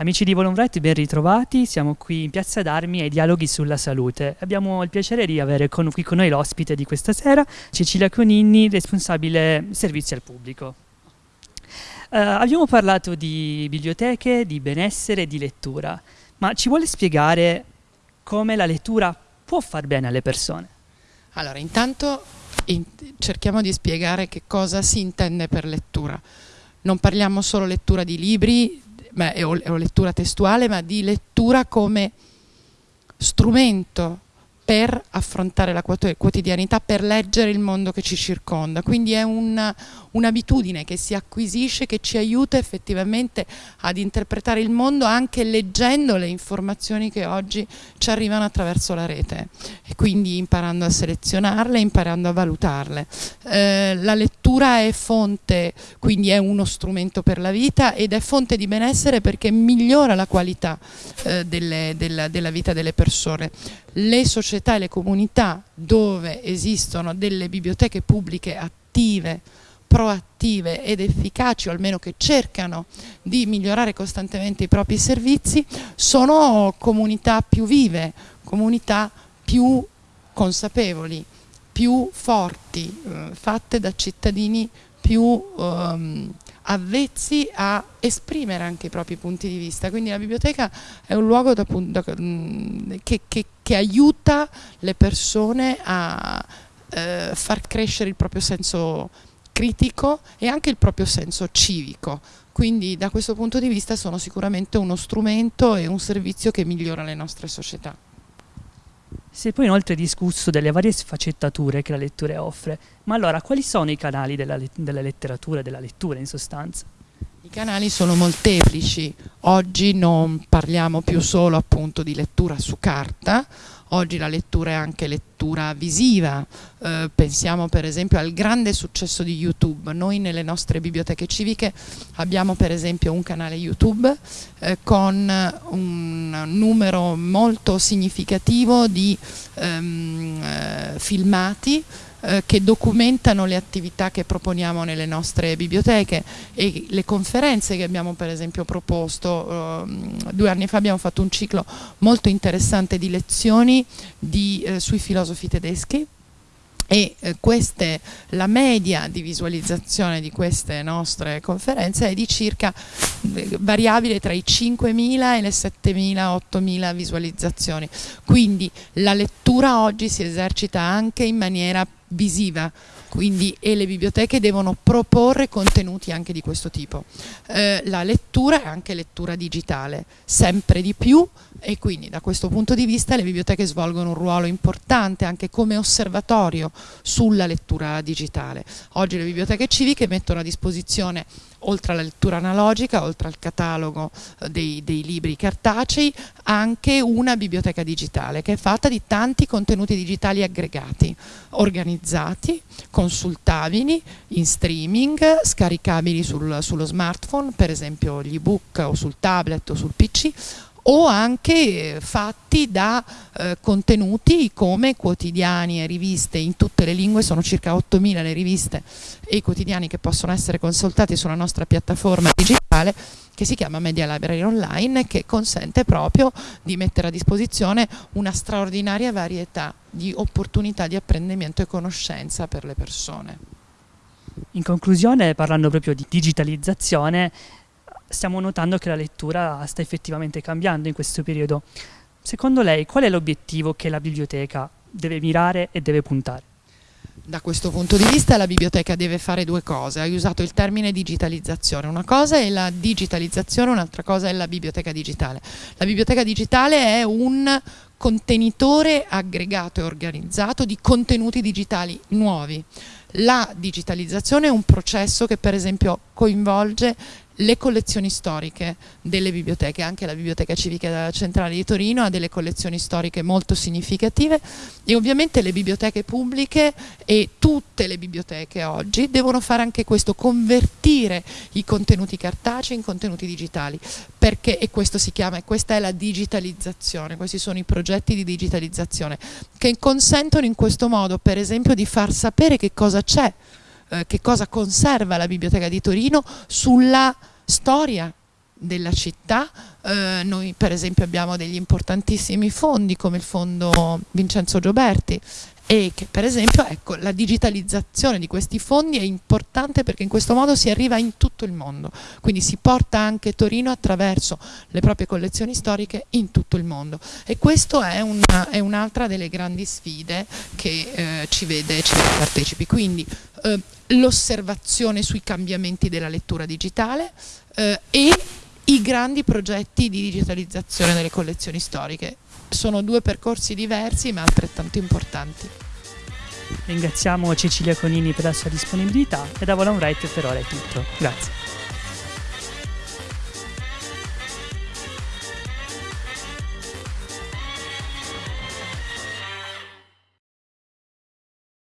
Amici di Volonbright, ben ritrovati. Siamo qui in Piazza d'Armi ai dialoghi sulla salute. Abbiamo il piacere di avere con, qui con noi l'ospite di questa sera, Cecilia Conini, responsabile servizi al pubblico. Uh, abbiamo parlato di biblioteche, di benessere e di lettura, ma ci vuole spiegare come la lettura può far bene alle persone? Allora, intanto in cerchiamo di spiegare che cosa si intende per lettura. Non parliamo solo lettura di libri, ma, o, o lettura testuale, ma di lettura come strumento per affrontare la quotidianità, per leggere il mondo che ci circonda. Quindi è un'abitudine un che si acquisisce, che ci aiuta effettivamente ad interpretare il mondo anche leggendo le informazioni che oggi ci arrivano attraverso la rete e quindi imparando a selezionarle, imparando a valutarle. Eh, la lettura è fonte, quindi è uno strumento per la vita ed è fonte di benessere perché migliora la qualità eh, delle, della, della vita delle persone le società e le comunità dove esistono delle biblioteche pubbliche attive, proattive ed efficaci o almeno che cercano di migliorare costantemente i propri servizi sono comunità più vive, comunità più consapevoli, più forti, eh, fatte da cittadini più ehm, avvezzi a esprimere anche i propri punti di vista, quindi la biblioteca è un luogo da, da, mm, che, che, che, aiuta le persone a eh, far crescere il proprio senso critico e anche il proprio senso civico, quindi da questo punto di vista sono sicuramente uno strumento e un servizio che migliora le nostre società. Si è poi inoltre discusso delle varie sfaccettature che la lettura offre, ma allora quali sono i canali della, della letteratura, della lettura in sostanza? I canali sono molteplici, oggi non parliamo più solo appunto di lettura su carta, oggi la lettura è anche lettura visiva, eh, pensiamo per esempio al grande successo di YouTube, noi nelle nostre biblioteche civiche abbiamo per esempio un canale YouTube eh, con un numero molto significativo di ehm, eh, filmati eh, che documentano le attività che proponiamo nelle nostre biblioteche e le conferenze che abbiamo per esempio proposto. Eh, due anni fa abbiamo fatto un ciclo molto interessante di lezioni di, eh, sui filosofi tedeschi e eh, queste, la media di visualizzazione di queste nostre conferenze è di circa eh, variabile tra i 5.000 e le 7.000, 8.000 visualizzazioni. Quindi la lettura oggi si esercita anche in maniera visiva quindi, e le biblioteche devono proporre contenuti anche di questo tipo. Eh, la lettura è anche lettura digitale, sempre di più e quindi da questo punto di vista le biblioteche svolgono un ruolo importante anche come osservatorio sulla lettura digitale. Oggi le biblioteche civiche mettono a disposizione oltre alla lettura analogica, oltre al catalogo eh, dei, dei, libri cartacei, anche una biblioteca digitale che è fatta di tanti contenuti digitali aggregati, organizzati, consultabili in streaming, scaricabili sul, sullo smartphone, per esempio gli ebook o sul tablet o sul PC, o anche fatti da eh, contenuti come quotidiani e riviste. In tutte le lingue, sono circa 8.000 le riviste e i quotidiani che possono essere consultati sulla nostra piattaforma digitale che si chiama Media Library Online che consente proprio di mettere a disposizione una straordinaria varietà di opportunità di apprendimento e conoscenza per le persone. In conclusione, parlando proprio di digitalizzazione, stiamo notando che la lettura sta effettivamente cambiando in questo periodo. Secondo lei qual è l'obiettivo che la biblioteca deve mirare e deve puntare? Da questo punto di vista la biblioteca deve fare due cose, hai usato il termine digitalizzazione, una cosa è la digitalizzazione, un'altra cosa è la biblioteca digitale. La biblioteca digitale è un contenitore aggregato e organizzato di contenuti digitali nuovi. La digitalizzazione è un processo che per esempio coinvolge le collezioni storiche delle biblioteche, anche la Biblioteca Civica Centrale di Torino ha delle collezioni storiche molto significative e ovviamente le biblioteche pubbliche e tutte le biblioteche oggi devono fare anche questo, convertire i contenuti cartacei in contenuti digitali, perché, e questo si chiama, e questa è la digitalizzazione, questi sono i progetti di digitalizzazione che consentono in questo modo per esempio di far sapere che cosa c'è eh, che cosa conserva la Biblioteca di Torino sulla storia della città. Eh, noi per esempio abbiamo degli importantissimi fondi come il fondo Vincenzo Gioberti e che per esempio ecco, la digitalizzazione di questi fondi è importante perché in questo modo si arriva in tutto il mondo, quindi si porta anche Torino attraverso le proprie collezioni storiche in tutto il mondo e questa è, un'altra delle grandi sfide che eh, ci, vede, ci vede partecipi, quindi eh, l'osservazione sui cambiamenti della lettura digitale eh, e i grandi progetti di digitalizzazione delle collezioni storiche. Sono due percorsi diversi ma altrettanto importanti. Ringraziamo Cecilia Conini per la sua disponibilità e da Volon Right per ora è tutto. Grazie.